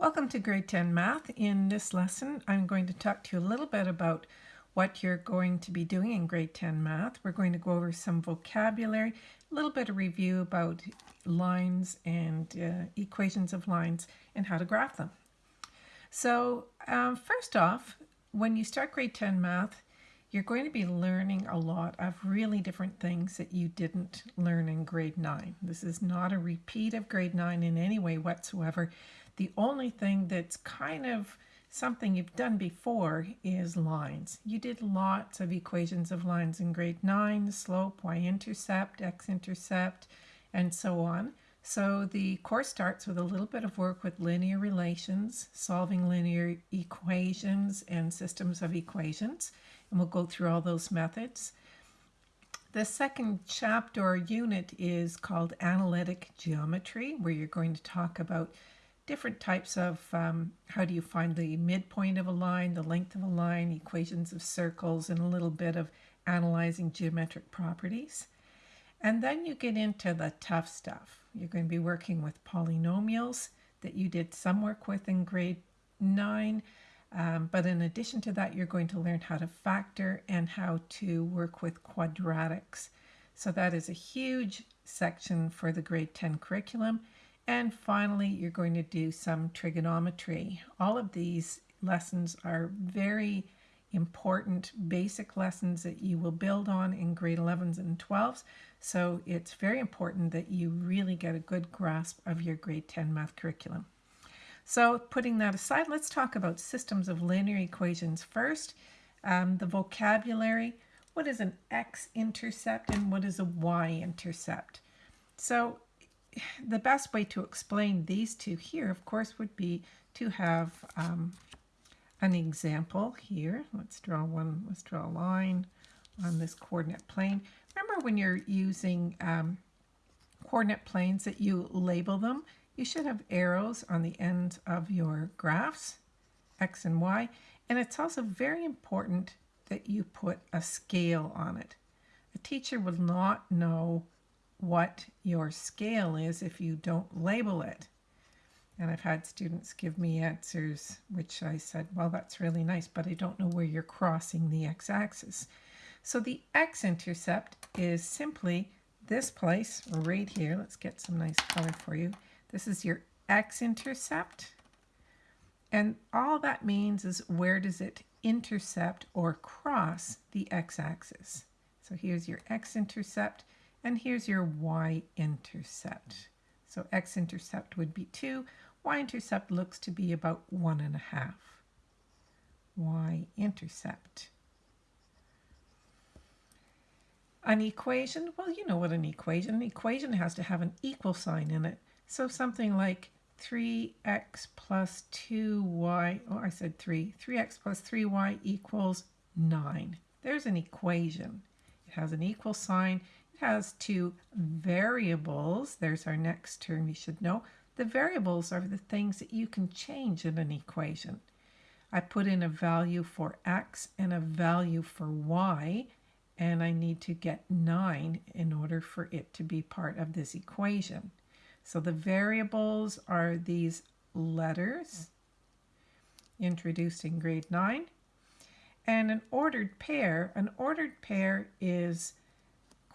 Welcome to grade 10 math. In this lesson, I'm going to talk to you a little bit about what you're going to be doing in grade 10 math. We're going to go over some vocabulary, a little bit of review about lines and uh, equations of lines and how to graph them. So um, first off, when you start grade 10 math, you're going to be learning a lot of really different things that you didn't learn in grade 9. This is not a repeat of grade 9 in any way whatsoever. The only thing that's kind of something you've done before is lines. You did lots of equations of lines in grade 9, slope, y-intercept, x-intercept, and so on. So the course starts with a little bit of work with linear relations, solving linear equations and systems of equations, and we'll go through all those methods. The second chapter or unit is called Analytic Geometry, where you're going to talk about different types of um, how do you find the midpoint of a line, the length of a line, equations of circles, and a little bit of analyzing geometric properties. And then you get into the tough stuff. You're going to be working with polynomials that you did some work with in grade 9. Um, but in addition to that, you're going to learn how to factor and how to work with quadratics. So that is a huge section for the grade 10 curriculum. And finally, you're going to do some trigonometry. All of these lessons are very important basic lessons that you will build on in grade 11s and 12s. So it's very important that you really get a good grasp of your grade 10 math curriculum. So putting that aside, let's talk about systems of linear equations first. Um, the vocabulary, what is an x-intercept and what is a y-intercept? So the best way to explain these two here, of course, would be to have um, an example here. Let's draw one, let's draw a line on this coordinate plane. Remember when you're using um, coordinate planes that you label them, you should have arrows on the ends of your graphs, x and y, and it's also very important that you put a scale on it. A teacher will not know what your scale is if you don't label it. And I've had students give me answers which I said, well, that's really nice, but I don't know where you're crossing the x-axis. So the x-intercept is simply this place right here. Let's get some nice color for you. This is your x-intercept. And all that means is where does it intercept or cross the x-axis. So here's your x-intercept. And here's your y-intercept. So x-intercept would be 2. Y-intercept looks to be about 1.5. Y-intercept. An equation, well, you know what an equation, an equation has to have an equal sign in it. So something like 3x plus 2y, oh, I said 3, 3x plus 3y equals 9. There's an equation. It has an equal sign has two variables. There's our next term you should know. The variables are the things that you can change in an equation. I put in a value for x and a value for y, and I need to get 9 in order for it to be part of this equation. So the variables are these letters introduced in grade 9. And an ordered pair, an ordered pair is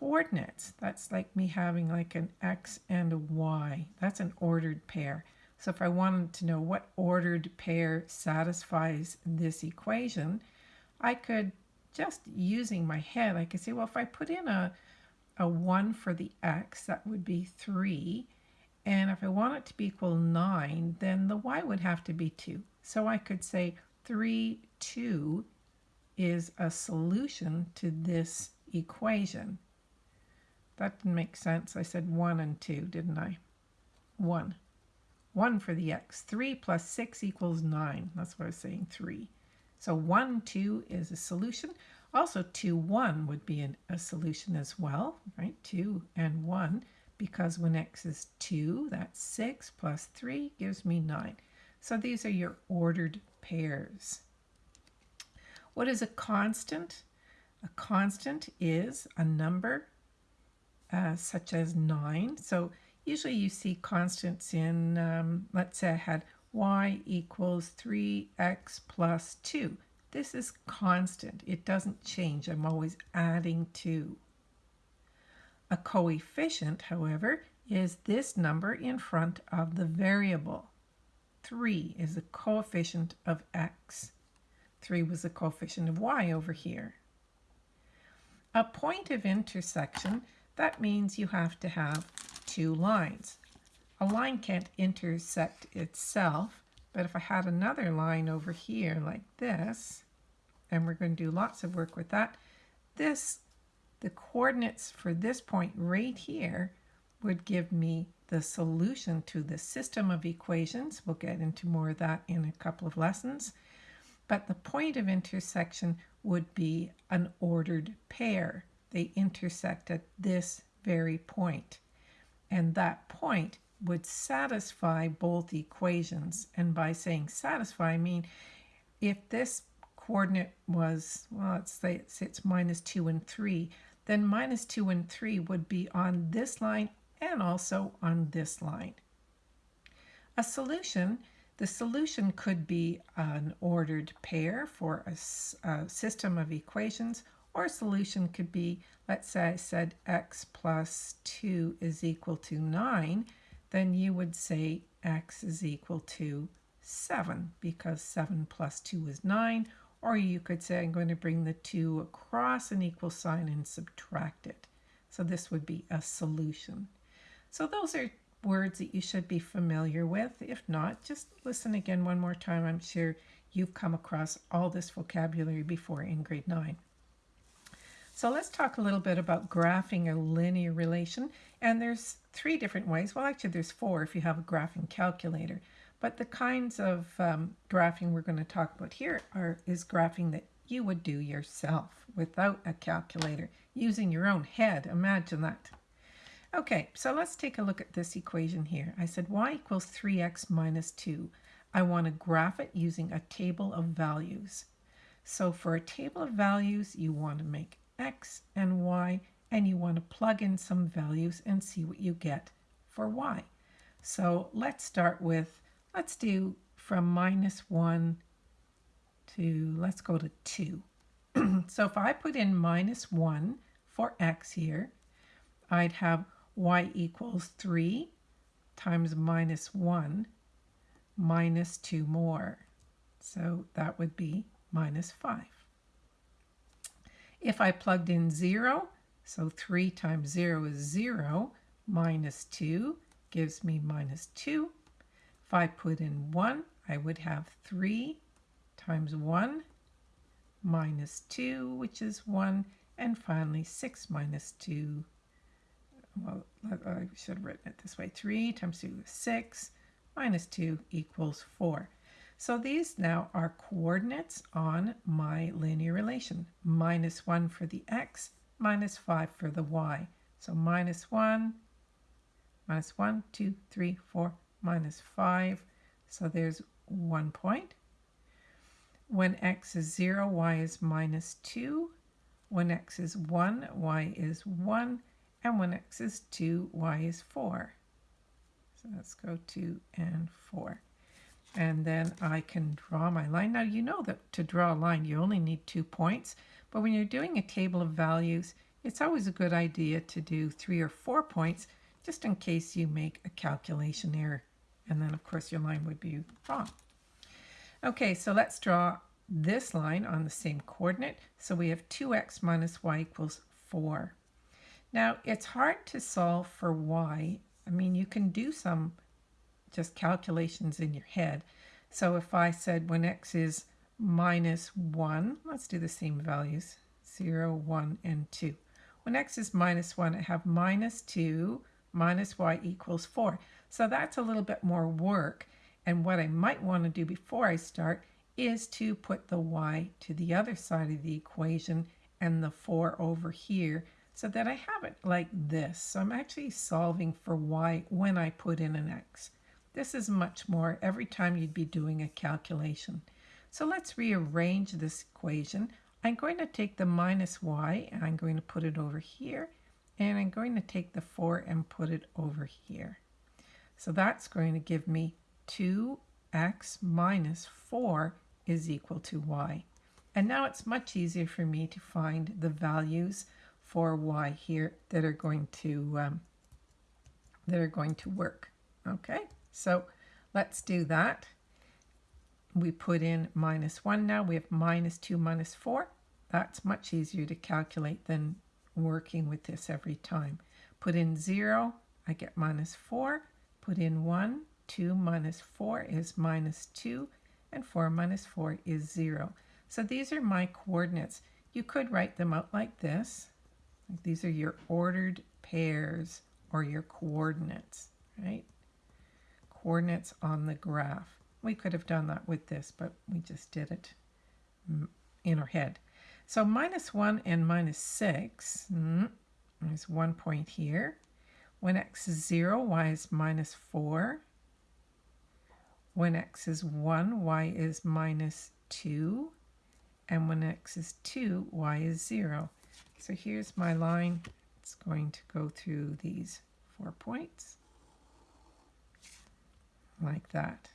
coordinates. That's like me having like an x and a y. That's an ordered pair. So if I wanted to know what ordered pair satisfies this equation, I could, just using my head, I could say, well, if I put in a, a 1 for the x, that would be 3. And if I want it to be equal 9, then the y would have to be 2. So I could say 3, 2 is a solution to this equation. That didn't make sense. I said 1 and 2, didn't I? 1. 1 for the x. 3 plus 6 equals 9. That's what I was saying, 3. So 1, 2 is a solution. Also, 2, 1 would be an, a solution as well, right? 2 and 1, because when x is 2, that's 6 plus 3 gives me 9. So these are your ordered pairs. What is a constant? A constant is a number uh, such as 9. So usually you see constants in, um, let's say I had y equals 3x plus 2. This is constant. It doesn't change. I'm always adding 2. A coefficient, however, is this number in front of the variable. 3 is the coefficient of x. 3 was the coefficient of y over here. A point of intersection, that means you have to have two lines. A line can't intersect itself, but if I had another line over here like this, and we're going to do lots of work with that, this, the coordinates for this point right here would give me the solution to the system of equations. We'll get into more of that in a couple of lessons. But the point of intersection would be an ordered pair. They intersect at this very point. And that point would satisfy both equations. And by saying satisfy, I mean if this coordinate was, well, let's say it's, minus 2 and 3, then minus 2 and 3 would be on this line and also on this line. A solution, the solution could be an ordered pair for a, a system of equations, or solution could be, let's say I said x plus 2 is equal to 9, then you would say x is equal to 7 because 7 plus 2 is 9 or you could say I'm going to bring the 2 across an equal sign and subtract it. So this would be a solution. So those are words that you should be familiar with. If not, just listen again one more time. I'm sure you've come across all this vocabulary before in grade 9. So let's talk a little bit about graphing a linear relation. And there's three different ways. Well, actually, there's four if you have a graphing calculator. But the kinds of um, graphing we're going to talk about here are is graphing that you would do yourself without a calculator, using your own head. Imagine that. Okay, so let's take a look at this equation here. I said y equals 3x minus 2. I want to graph it using a table of values. So for a table of values, you want to make x and y, and you want to plug in some values and see what you get for y. So let's start with Let's do from minus 1 to, let's go to 2. so if I put in minus 1 for x here, I'd have y equals 3 times minus 1 minus 2 more. So that would be minus 5. If I plugged in 0, so 3 times 0 is 0, minus 2 gives me minus 2. If I put in 1, I would have 3 times 1 minus 2, which is 1, and finally 6 minus 2. Well, I should have written it this way. 3 times 2 is 6, minus 2 equals 4. So these now are coordinates on my linear relation. Minus 1 for the x, minus 5 for the y. So minus 1, minus 1, 2, 3, 4, minus 5. So there's one point. When x is 0, y is minus 2. When x is 1, y is 1. And when x is 2, y is 4. So let's go 2 and 4. And then I can draw my line. Now you know that to draw a line you only need two points. But when you're doing a table of values, it's always a good idea to do three or four points just in case you make a calculation error and then of course your line would be wrong. Okay, so let's draw this line on the same coordinate. So we have 2x minus y equals 4. Now, it's hard to solve for y. I mean, you can do some just calculations in your head. So if I said when x is minus 1, let's do the same values, 0, 1, and 2. When x is minus 1, I have minus 2 minus y equals 4. So that's a little bit more work. And what I might want to do before I start is to put the y to the other side of the equation and the 4 over here so that I have it like this. So I'm actually solving for y when I put in an x. This is much more every time you'd be doing a calculation. So let's rearrange this equation. I'm going to take the minus y and I'm going to put it over here. And I'm going to take the 4 and put it over here. So that's going to give me 2 x minus 4 is equal to y. And now it's much easier for me to find the values for y here that are going to um, that are going to work. Okay, so let's do that. We put in minus 1 now. We have minus 2 minus 4. That's much easier to calculate than working with this every time. Put in 0, I get minus 4. Put in 1, 2 minus 4 is minus 2, and 4 minus 4 is 0. So these are my coordinates. You could write them out like this. These are your ordered pairs or your coordinates, right? Coordinates on the graph. We could have done that with this, but we just did it in our head. So minus 1 and minus 6, mm, there's one point here. When x is 0, y is minus 4. When x is 1, y is minus 2 and when x is 2, y is 0. So here's my line. It's going to go through these four points, like that.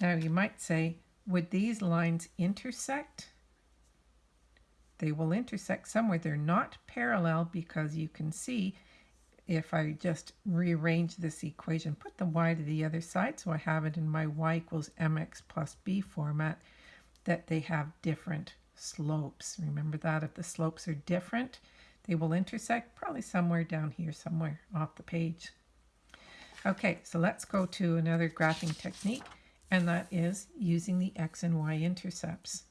Now you might say, would these lines intersect? They will intersect somewhere. They're not parallel because you can see if I just rearrange this equation, put the y to the other side, so I have it in my y equals mx plus b format, that they have different slopes. Remember that if the slopes are different, they will intersect probably somewhere down here, somewhere off the page. Okay, so let's go to another graphing technique, and that is using the x and y intercepts.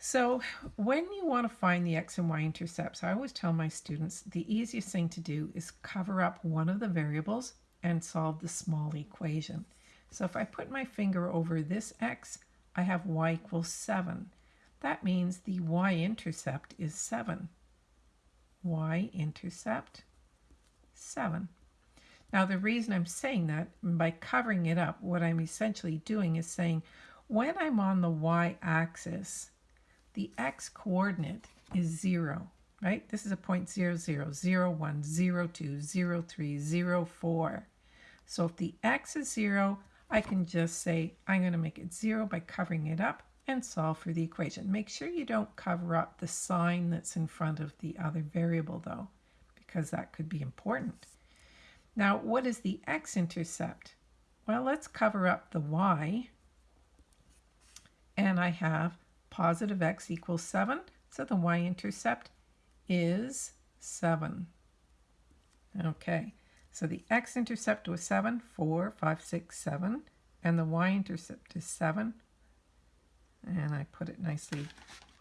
So when you want to find the x and y intercepts, I always tell my students the easiest thing to do is cover up one of the variables and solve the small equation. So if I put my finger over this x, I have y equals 7. That means the y-intercept is 7. y-intercept, 7. Now the reason I'm saying that, by covering it up, what I'm essentially doing is saying when I'm on the y-axis, the x-coordinate is 0, right? This is a point 0, 0, 0, 1, 0, 2, 0, 3, 0, 4. So if the x is 0, I can just say I'm going to make it 0 by covering it up and solve for the equation. Make sure you don't cover up the sign that's in front of the other variable though, because that could be important. Now, what is the x-intercept? Well, let's cover up the y. And I have positive x equals 7, so the y-intercept is 7. Okay, so the x-intercept was 7, 4, 5, 6, 7, and the y-intercept is 7. And I put it nicely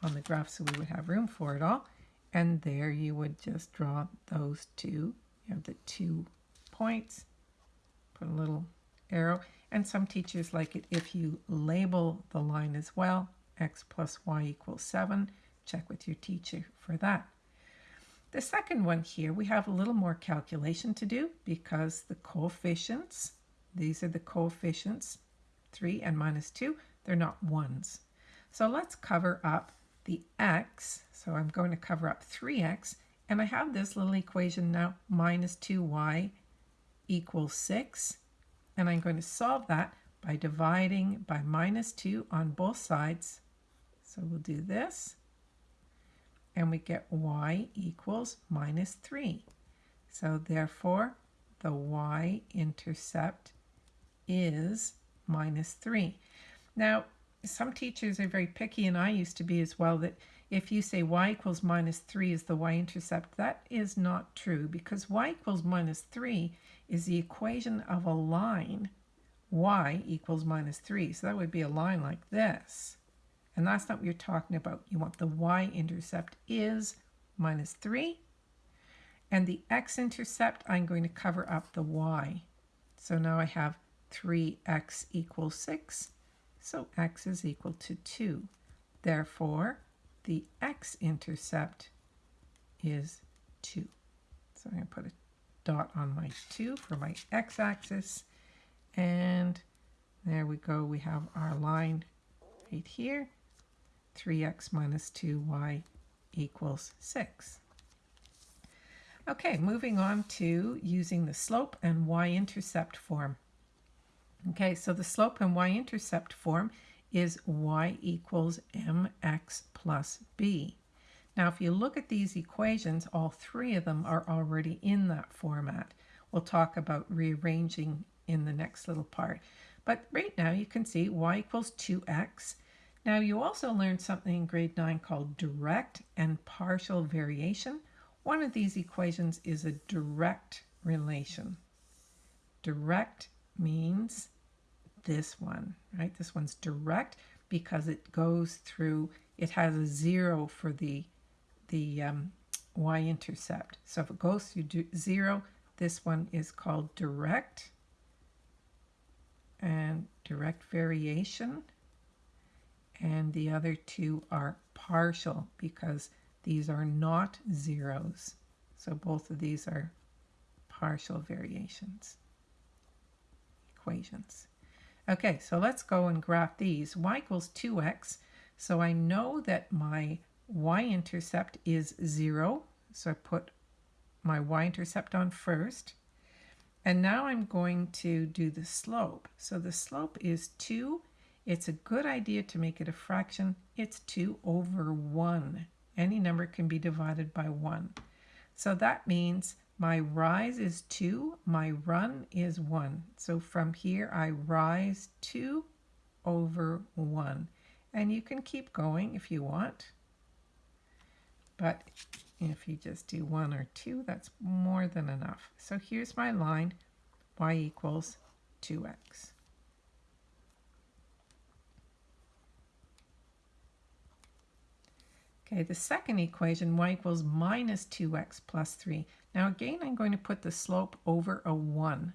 on the graph so we would have room for it all. And there you would just draw those two. You have the two points, put a little arrow. And some teachers like it if you label the line as well, x plus y equals 7. Check with your teacher for that. The second one here, we have a little more calculation to do because the coefficients, these are the coefficients, 3 and minus 2, they're not 1s. So let's cover up the x. So I'm going to cover up 3x, and I have this little equation now, minus 2y equals 6. And I'm going to solve that by dividing by minus 2 on both sides. So we'll do this and we get y equals minus 3. So therefore, the y-intercept is minus 3. Now, some teachers are very picky, and I used to be as well, that if you say y equals minus 3 is the y-intercept, that is not true because y equals minus 3 is the equation of a line y equals minus 3. So that would be a line like this. And that's not what you're talking about. You want the y-intercept is minus 3. And the x-intercept, I'm going to cover up the y. So now I have 3x equals 6. So x is equal to 2. Therefore, the x-intercept is 2. So I'm going to put a dot on my 2 for my x-axis. And there we go. We have our line right here. 3x minus 2y equals 6. Okay, moving on to using the slope and y-intercept form. Okay, so the slope and y-intercept form is y equals mx plus b. Now, if you look at these equations, all three of them are already in that format. We'll talk about rearranging in the next little part. But right now you can see y equals 2x. Now you also learned something in grade 9 called direct and partial variation. One of these equations is a direct relation. Direct means this one, right? This one's direct because it goes through, it has a zero for the, the um, y-intercept. So if it goes through zero, this one is called direct and direct variation. And the other two are partial because these are not zeros. So both of these are partial variations, equations. Okay, so let's go and graph these. y equals 2x, so I know that my y-intercept is 0, so I put my y-intercept on first. And now I'm going to do the slope. So the slope is 2. It's a good idea to make it a fraction. It's 2 over 1. Any number can be divided by 1. So that means my rise is 2, my run is 1. So from here I rise 2 over 1. And you can keep going if you want. But if you just do 1 or 2, that's more than enough. So here's my line, y equals 2x. Okay, the second equation, y equals minus 2x plus 3. Now again, I'm going to put the slope over a 1.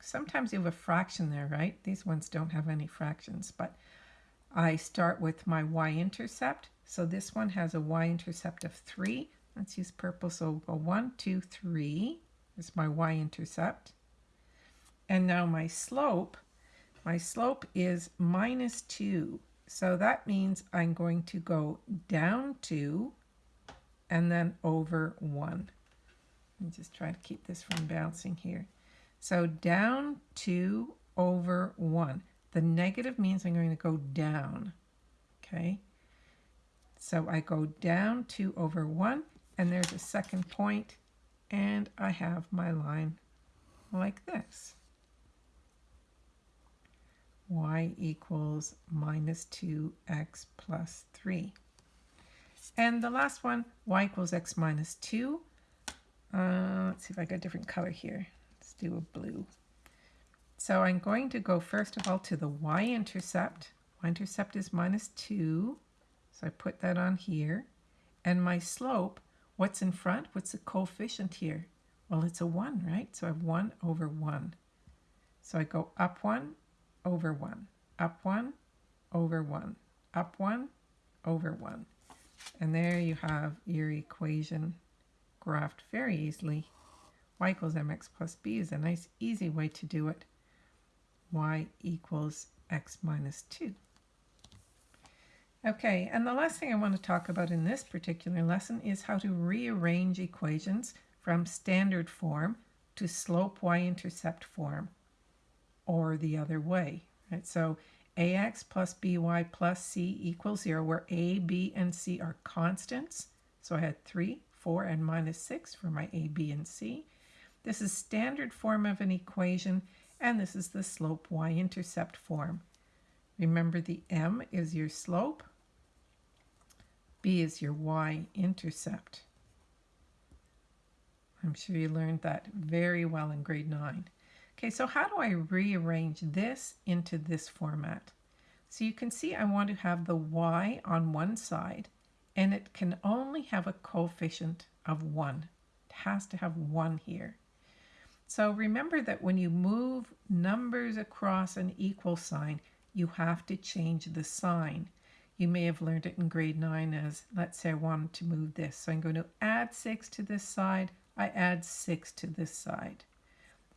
Sometimes you have a fraction there, right? These ones don't have any fractions, but I start with my y-intercept. So this one has a y-intercept of 3. Let's use purple. So we'll go one, two, three. Is my y-intercept. And now my slope, my slope is minus 2. So that means I'm going to go down 2 and then over 1. Me just try to keep this from bouncing here. So down 2 over 1. The negative means I'm going to go down. Okay. So I go down 2 over 1 and there's a second point and I have my line like this. y equals minus 2x plus 3. And the last one, y equals x minus 2. Uh, let's see if I got a different color here. Let's do a blue. So I'm going to go first of all to the y-intercept. Y-intercept is minus 2. So I put that on here. And my slope What's in front? What's the coefficient here? Well, it's a 1, right? So I have 1 over 1. So I go up 1 over 1, up 1 over 1, up 1 over 1. And there you have your equation graphed very easily. y equals mx plus b is a nice easy way to do it. y equals x minus 2. Okay, and the last thing I want to talk about in this particular lesson is how to rearrange equations from standard form to slope y-intercept form, or the other way. Right? So ax plus by plus c equals 0, where a, b, and c are constants. So I had 3, 4, and minus 6 for my a, b, and c. This is standard form of an equation, and this is the slope y-intercept form. Remember the m is your slope, B is your y-intercept. I'm sure you learned that very well in grade 9. Okay, so how do I rearrange this into this format? So you can see I want to have the y on one side, and it can only have a coefficient of 1. It has to have 1 here. So remember that when you move numbers across an equal sign, you have to change the sign. You may have learned it in grade 9 as, let's say I wanted to move this. So I'm going to add 6 to this side. I add 6 to this side.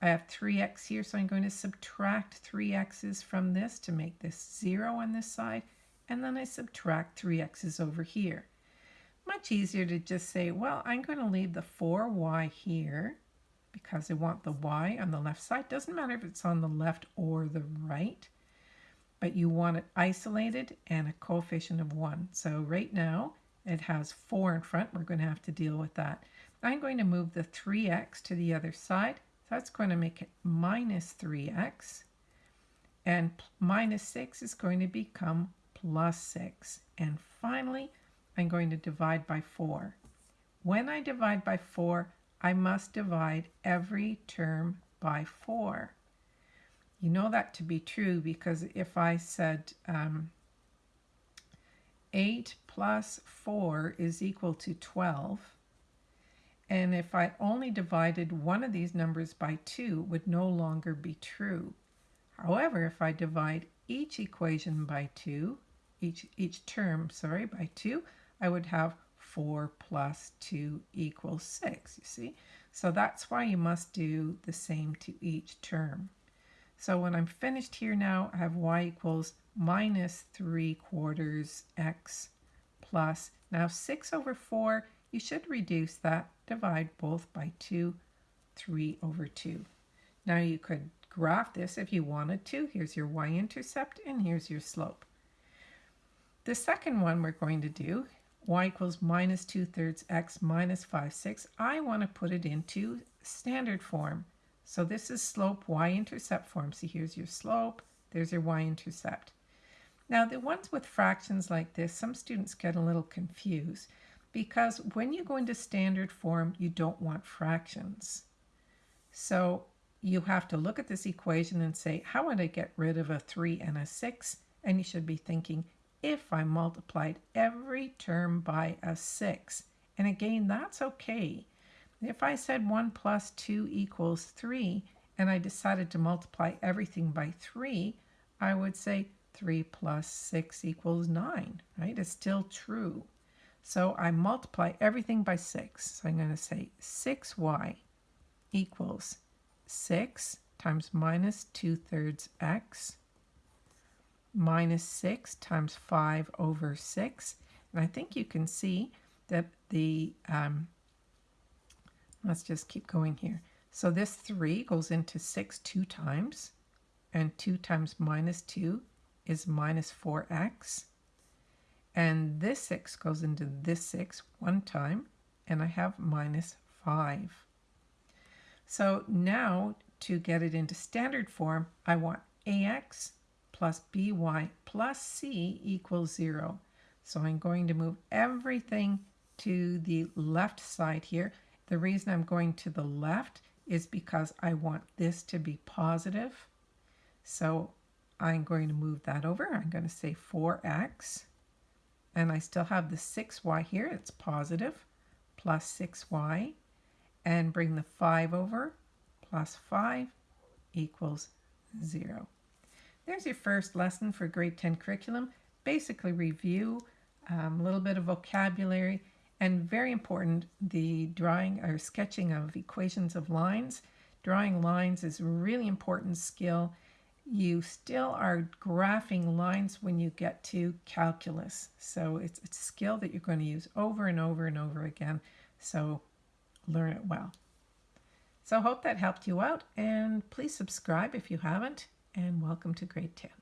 I have 3x here, so I'm going to subtract 3 x's from this to make this 0 on this side. And then I subtract 3 x's over here. Much easier to just say, well, I'm going to leave the 4y here. because I want the y on the left side. Doesn't matter if it's on the left or the right, but you want it isolated and a coefficient of 1. So right now it has 4 in front. We're going to have to deal with that. I'm going to move the 3x to the other side. That's going to make it minus 3x. And minus 6 is going to become plus 6. And finally, I'm going to divide by 4. When I divide by 4, I must divide every term by 4. You know that to be true because if I said um, 8 plus 4 is equal to 12, and if I only divided one of these numbers by 2, would no longer be true. However, if I divide each equation by 2, each, each term, sorry, by 2, I would have 4 plus 2 equals 6, you see? So that's why you must do the same to each term. So when I'm finished here now, I have y equals minus 3 quarters x plus, now 6 over 4 you should reduce that, divide both by 2, 3 over 2. Now you could graph this if you wanted to. Here's your y-intercept and here's your slope. The second one we're going to do, y equals minus 2 thirds x minus 5 6. I want to put it into standard form. So this is slope y-intercept form. So here's your slope, there's your y-intercept. Now the ones with fractions like this, some students get a little confused because when you go into standard form, you don't want fractions. So you have to look at this equation and say, how would I get rid of a 3 and a 6? And you should be thinking, if I multiplied every term by a 6. And again, that's okay. If I said 1 plus 2 equals 3, and I decided to multiply everything by 3, I would say 3 plus 6 equals 9, right? It's still true. So I multiply everything by 6. So I'm going to say 6y equals 6 times minus 2 thirds x minus 6 times 5 over 6. And I think you can see that the, um, let's just keep going here. So this 3 goes into 6 two times, and 2 times minus 2 is minus 4x. And this 6 goes into this 6 one time, and I have minus 5. So now to get it into standard form, I want ax plus by plus c equals 0. So I'm going to move everything to the left side here. The reason I'm going to the left is because I want this to be positive. So I'm going to move that over. I'm going to say 4x and I still have the 6y here, it's positive, plus 6y, and bring the 5 over, plus 5 equals 0. There's your first lesson for grade 10 curriculum. Basically review, um, a little bit of vocabulary, and very important, the drawing or sketching of equations of lines. Drawing lines is a really important skill you still are graphing lines when you get to calculus. So it's, it's a skill that you're going to use over and over and over again. So learn it well. So hope that helped you out and please subscribe if you haven't and welcome to grade 10.